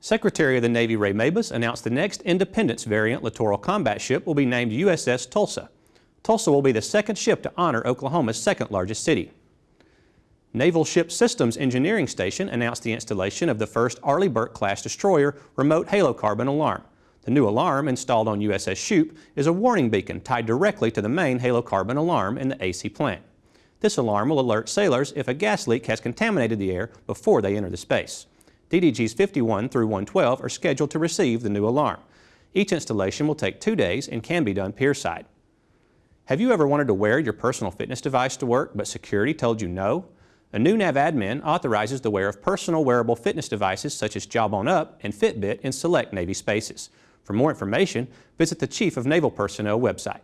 Secretary of the Navy Ray Mabus announced the next Independence variant littoral combat ship will be named USS Tulsa. Tulsa will be the second ship to honor Oklahoma's second largest city. Naval Ship Systems Engineering Station announced the installation of the first Arleigh Burke-class destroyer remote halocarbon alarm. The new alarm, installed on USS Shoup, is a warning beacon tied directly to the main halocarbon alarm in the AC plant. This alarm will alert sailors if a gas leak has contaminated the air before they enter the space. DDGs 51 through 112 are scheduled to receive the new alarm. Each installation will take two days and can be done pierside. Have you ever wanted to wear your personal fitness device to work but security told you no? A new NAVADMIN authorizes the wear of personal wearable fitness devices such as Jawbone Up and Fitbit in select Navy spaces. For more information, visit the Chief of Naval Personnel website.